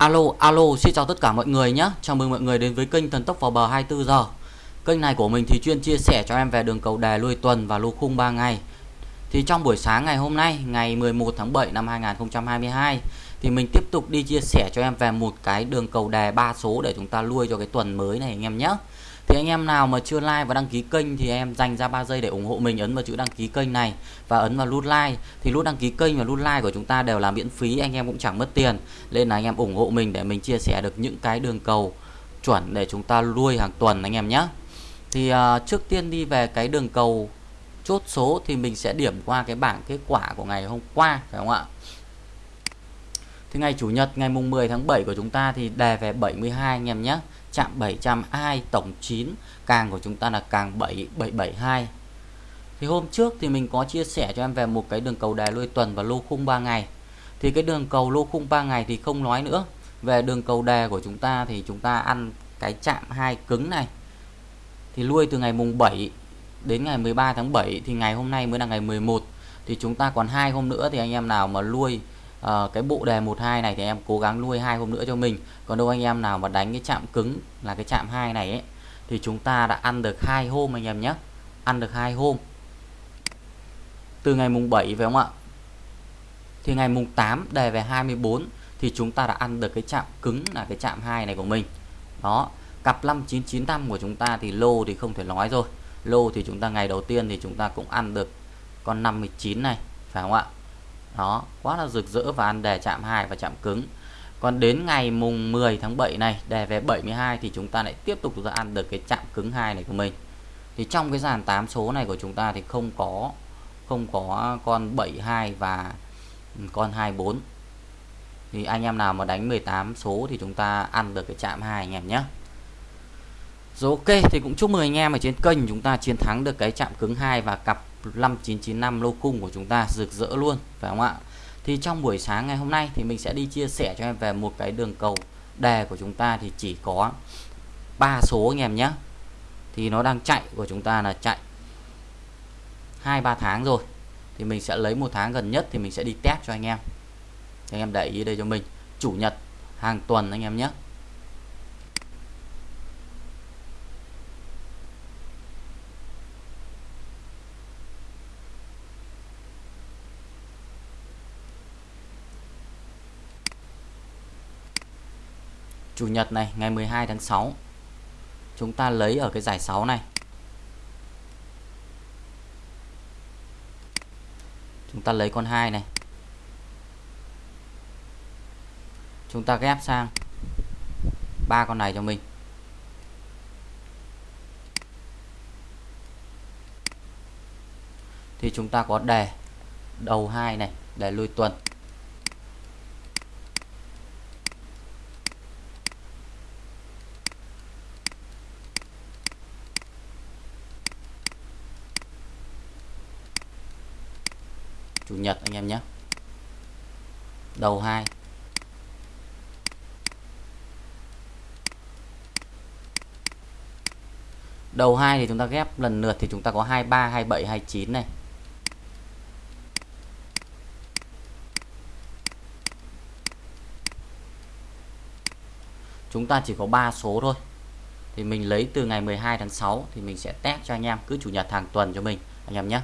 Alo, alo, xin chào tất cả mọi người nhé. Chào mừng mọi người đến với kênh Thần Tốc vào bờ 24 giờ. Kênh này của mình thì chuyên chia sẻ cho em về đường cầu đề lui tuần và lô khung 3 ngày. Thì trong buổi sáng ngày hôm nay, ngày 11 tháng 7 năm 2022 thì mình tiếp tục đi chia sẻ cho em về một cái đường cầu đề ba số để chúng ta lui cho cái tuần mới này anh em nhé. Thì anh em nào mà chưa like và đăng ký kênh thì em dành ra 3 giây để ủng hộ mình ấn vào chữ đăng ký kênh này và ấn vào nút like. Thì nút đăng ký kênh và nút like của chúng ta đều là miễn phí, anh em cũng chẳng mất tiền. Nên là anh em ủng hộ mình để mình chia sẻ được những cái đường cầu chuẩn để chúng ta nuôi hàng tuần anh em nhé. Thì uh, trước tiên đi về cái đường cầu chốt số thì mình sẽ điểm qua cái bảng kết quả của ngày hôm qua phải không ạ? Thì ngày chủ nhật ngày mùng 10 tháng 7 của chúng ta thì đề về 72 anh em nhé chạm 700 ai tổng 9 càng của chúng ta là càng 7772 thì hôm trước thì mình có chia sẻ cho em về một cái đường cầu đài lôi tuần và lô khung 3 ngày. Thì cái đường cầu lô khung 3 ngày thì không nói nữa. Về đường cầu đề của chúng ta thì chúng ta ăn cái chạm hai cứng này. Thì lui từ ngày mùng 7 đến ngày 13 tháng 7 thì ngày hôm nay mới là ngày 11 thì chúng ta còn hai hôm nữa thì anh em nào mà lui à, cái bộ đề 12 này thì em cố gắng nuôi hai hôm nữa cho mình. Còn đâu anh em nào mà đánh cái chạm cứng là cái chạm hai này ấy thì chúng ta đã ăn được hai hôm anh em nhé. Ăn được hai hôm. Từ ngày mùng 7 phải không ạ? Thì ngày mùng 8 đề về 24 thì chúng ta đã ăn được cái chạm cứng là cái chạm hai này của mình. Đó cặp 5995 của chúng ta thì lô thì không thể nói rồi. Lô thì chúng ta ngày đầu tiên thì chúng ta cũng ăn được con 59 này phải không ạ? Đó, quá là rực rỡ và ăn đề chạm 2 và chạm cứng. Còn đến ngày mùng 10 tháng 7 này đề về 72 thì chúng ta lại tiếp tục ra ăn được cái chạm cứng hai này của mình. Thì trong cái dàn 8 số này của chúng ta thì không có không có con 72 và con 24 thì anh em nào mà đánh 18 số thì chúng ta ăn được cái chạm hai anh em nhé. Rồi ok, thì cũng chúc mừng anh em ở trên kênh chúng ta chiến thắng được cái chạm cứng 2 và cặp 5995 lô cung của chúng ta rực rỡ luôn, phải không ạ? Thì trong buổi sáng ngày hôm nay thì mình sẽ đi chia sẻ cho em về một cái đường cầu đề của chúng ta thì chỉ có ba số anh em nhé. Thì nó đang chạy, của chúng ta là chạy hai, ba tháng rồi. Thì mình sẽ lấy một tháng gần nhất thì mình sẽ đi test cho anh em. Thì anh em để ý đây cho mình. Chủ nhật hàng tuần anh em nhé. Chủ nhật này, ngày 12 tháng 6 chúng ta lấy ở cái giải 6 này. Chúng ta lấy con 2 này. Chúng ta ghép sang ba con này cho mình. Thì chúng ta có đề đầu 2 này Đề lui tuần. Chủ nhật anh em nhé. Đầu 2 đầu 2 thì chúng ta ghép, lần lượt thì chúng ta có 23 27 29 này. Chúng ta chỉ có 3 số thôi. Thì mình lấy từ ngày 12 tháng 6 thì mình sẽ test cho anh em, cứ chủ nhật hàng tuần cho mình, anh em nhé.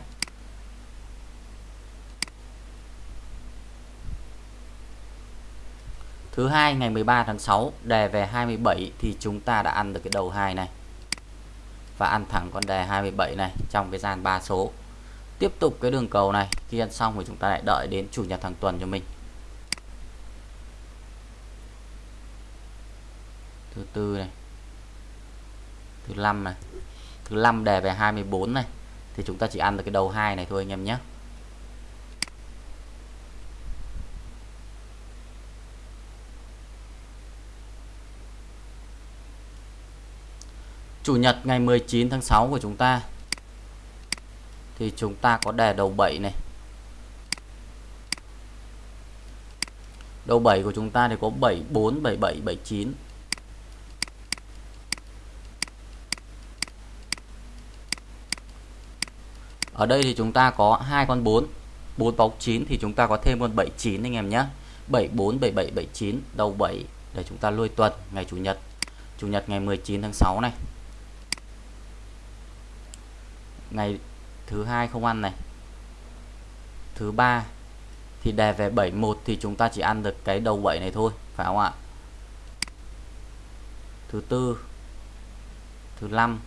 Thứ hai, ngày 13 tháng 6 đề về 27 thì chúng ta đã ăn được cái đầu 2 này. Và ăn thẳng con đề 27 này trong cái gian 3 số. Tiếp tục cái đường cầu này, khi ăn xong thì chúng ta lại đợi đến chủ nhật hàng tuần cho mình. Thứ tư này. Thứ năm này. Thứ năm đề về 24 này thì chúng ta chỉ ăn được cái đầu 2 này thôi anh em nhé. Chủ nhật ngày 19 tháng 6 của chúng ta thì chúng ta có đề đầu 7 này. Đầu 7 của chúng ta thì có 74 77 79. Ở đây thì chúng ta có hai con 4, 4 bóng 9 thì chúng ta có thêm con 79 anh em nhé. 74 77 79 đầu 7 để chúng ta lui tuần ngày chủ nhật chủ nhật ngày 19 tháng 6 này ngày thứ hai không ăn này. Thứ ba thì đề về 71 thì chúng ta chỉ ăn được cái đầu 7 này thôi, phải không ạ? Thứ tư, thứ năm,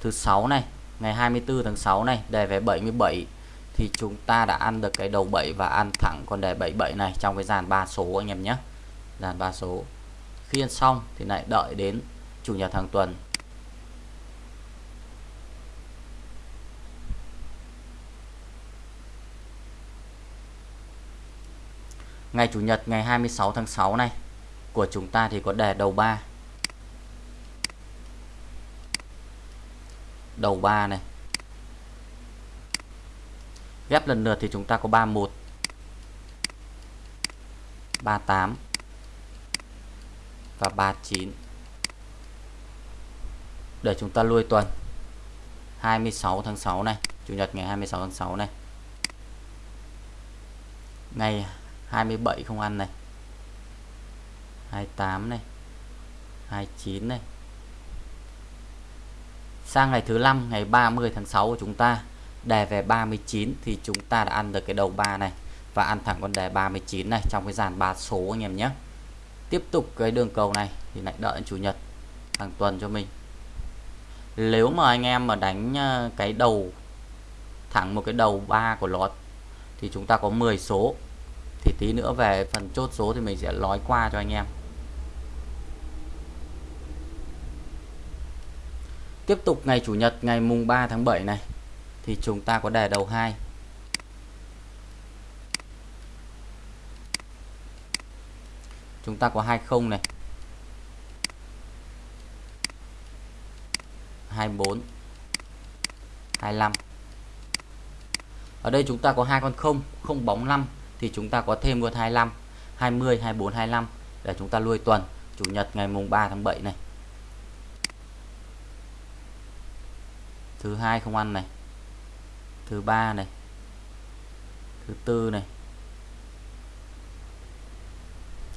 thứ sáu này, ngày 24 tháng 6 này đề về 77 thì chúng ta đã ăn được cái đầu 7 và ăn thẳng con đề 77 này trong cái dàn ba số anh em nhé. Dàn ba số. Khi ăn xong thì lại đợi đến chủ nhật hàng tuần. Ngày chủ nhật ngày 26 tháng 6 này, của chúng ta thì có đề đầu 3 đầu 3 này. Ghép lần lượt thì chúng ta có 31 38 và 39 để chúng ta lui tuần 26 tháng 6 này, Chủ nhật ngày 26 tháng 6 này. Ngày 27 không ăn này 28 này 29 này. Sang ngày thứ năm, ngày 30 tháng 6 của chúng ta đề về 39 thì chúng ta đã ăn được cái đầu 3 này và ăn thẳng con đề 39 này trong cái dàn 3 số anh em nhé. Tiếp tục cái đường cầu này thì lại đợi chủ nhật, hàng tuần cho mình. Nếu mà anh em mà đánh ờ, cái đầu, thẳng một cái đầu 3 của lót thì chúng ta có 10 số thì tí nữa về phần chốt số thì mình sẽ nói qua cho anh em. Tiếp tục ngày chủ nhật, ngày mùng 3 tháng 7 này, thì chúng ta có đề đầu 2 chúng ta có 20 này. 24 25 ở đây chúng ta có hai con không không bóng 5 thì chúng ta có thêm luôn 25 20 24 25 để chúng ta lui tuần, chủ nhật ngày mùng 3 tháng 7 này. Thứ hai không ăn này, thứ ba này, thứ tư này,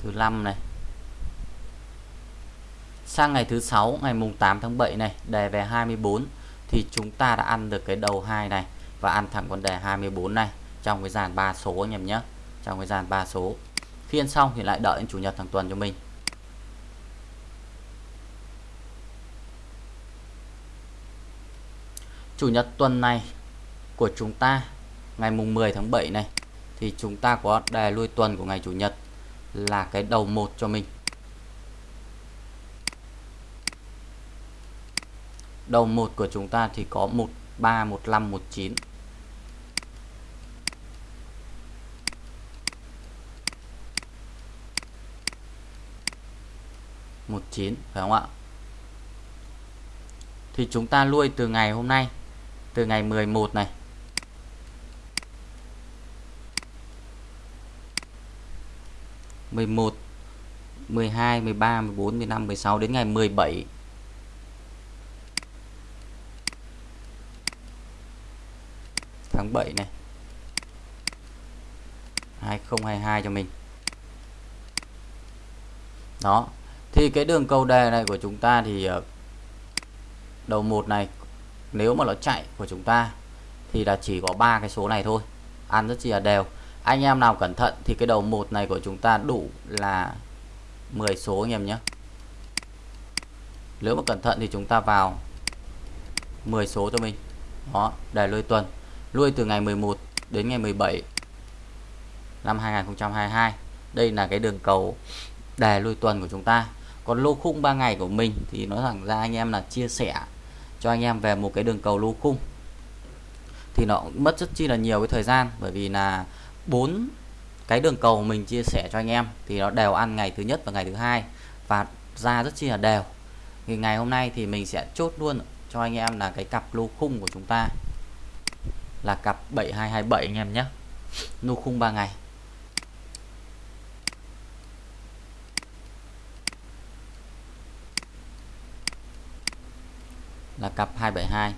thứ năm này. Sang ngày thứ sáu, ngày mùng 8 tháng 7 này, đề về 24 thì chúng ta đã ăn được cái đầu hai này và ăn thẳng con đề 24 này trong cái dàn 3 số anh em nhé trong cái dàn 3 số. Khi ăn xong thì lại đợi đến chủ nhật hàng tuần cho mình. Chủ nhật tuần này của chúng ta, ngày mùng 10 tháng 7 này, thì chúng ta có đề lui tuần của ngày chủ nhật là cái đầu một cho mình. Đầu một của chúng ta thì có 13 15 19 19 phải không ạ? Thì chúng ta nuôi từ ngày hôm nay, từ ngày 11 này. mười một, mười hai, mười ba, mười bốn, mười năm mười sáu đến ngày mười bảy. Tháng bảy này. 2022 cho mình. Đó thì cái đường cầu đề này của chúng ta thì ờ, đầu một này, nếu mà nó chạy của chúng ta thì là chỉ có ba cái số này thôi. Ăn rất chi là đều. Anh em nào cẩn thận thì cái đầu một này của chúng ta đủ là 10 số anh em nhé. Nếu mà cẩn thận thì chúng ta vào 10 số cho mình. Đó, để lôi tuần. Lui từ ngày 11 đến ngày 17 năm 2022 đây là cái đường cầu đề lui tuần của chúng ta còn lô khung 3 ngày của mình thì nói thẳng ra anh em là chia sẻ cho anh em về một cái đường cầu lô khung. Thì nó mất rất chi là nhiều cái thời gian, bởi vì là bốn cái đường cầu mình chia sẻ cho anh em thì nó đều ăn ngày thứ nhất và ngày thứ hai và ra rất chi là đều. Thì ngày hôm nay thì mình sẽ chốt luôn cho anh em là cái cặp lô khung của chúng ta là cặp 7227 anh em nhé. Lô khung 3 ngày. là cặp 272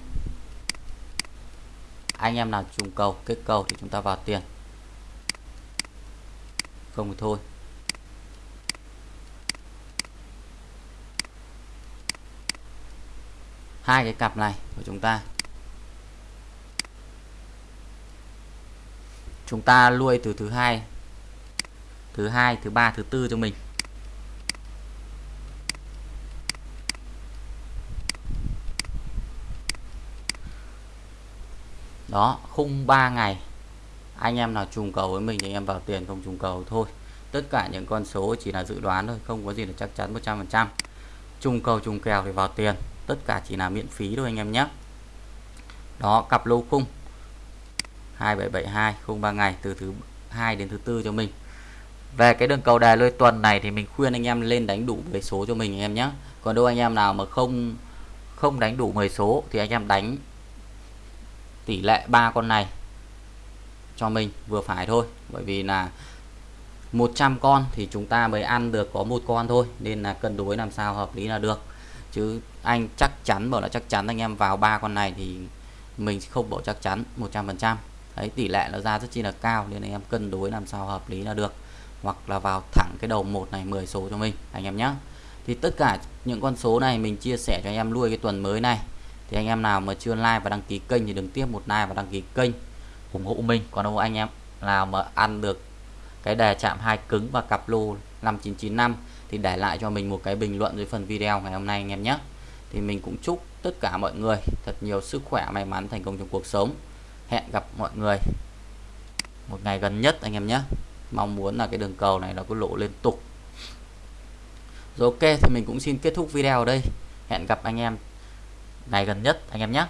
anh em nào trùng cầu, kết cầu thì chúng ta vào tiền. Không thì thôi. Hai cái cặp này của chúng ta. Chúng ta nuôi từ thứ hai thứ hai, thứ ba, thứ tư cho mình. Đó, khung 3 ngày. Anh em nào trùng cầu với mình thì anh em vào tiền, không trùng cầu thôi. Tất cả những con số chỉ là dự đoán thôi, không có gì là chắc chắn 100% trùng cầu, trùng kèo thì vào tiền. Tất cả chỉ là miễn phí thôi anh em nhé. Đó, cặp lô khung. 2772 khung 3 ngày từ thứ hai đến thứ tư cho mình. Về cái đường cầu đài lôi tuần này thì mình khuyên anh em lên đánh đủ 10 số cho mình anh em nhé. Còn đâu anh em nào mà không không đánh đủ 10 số thì anh em đánh tỷ lệ ba con này cho mình, vừa phải thôi. Bởi vì là 100 con thì chúng ta mới ăn được có một con thôi, nên là cân đối làm sao hợp lý là được. Chứ anh chắc chắn, bảo là chắc chắn anh em vào ba con này thì mình không bảo chắc chắn 100% đấy, tỷ lệ nó ra rất chi là cao, nên anh em cân đối làm sao hợp lý là được. Hoặc là vào thẳng cái đầu một này 10 số cho mình, anh em nhé thì tất cả những con số này mình chia sẻ cho anh em nuôi cái tuần mới này thì anh em nào mà chưa like và đăng ký kênh thì đừng tiếp một like và đăng ký kênh ủng hộ mình. Còn đâu anh em nào mà ăn được cái đề chạm hai cứng và cặp lô 5995 thì để lại cho mình một cái bình luận dưới phần video ngày hôm nay anh em nhé. Thì mình cũng chúc tất cả mọi người thật nhiều sức khỏe, may mắn, thành công trong cuộc sống. Hẹn gặp mọi người một ngày gần nhất anh em nhé. Mong muốn là cái đường cầu này nó cứ lộ liên tục. Rồi ok, thì mình cũng xin kết thúc video ở đây. Hẹn gặp anh em ngày gần nhất anh em nhé.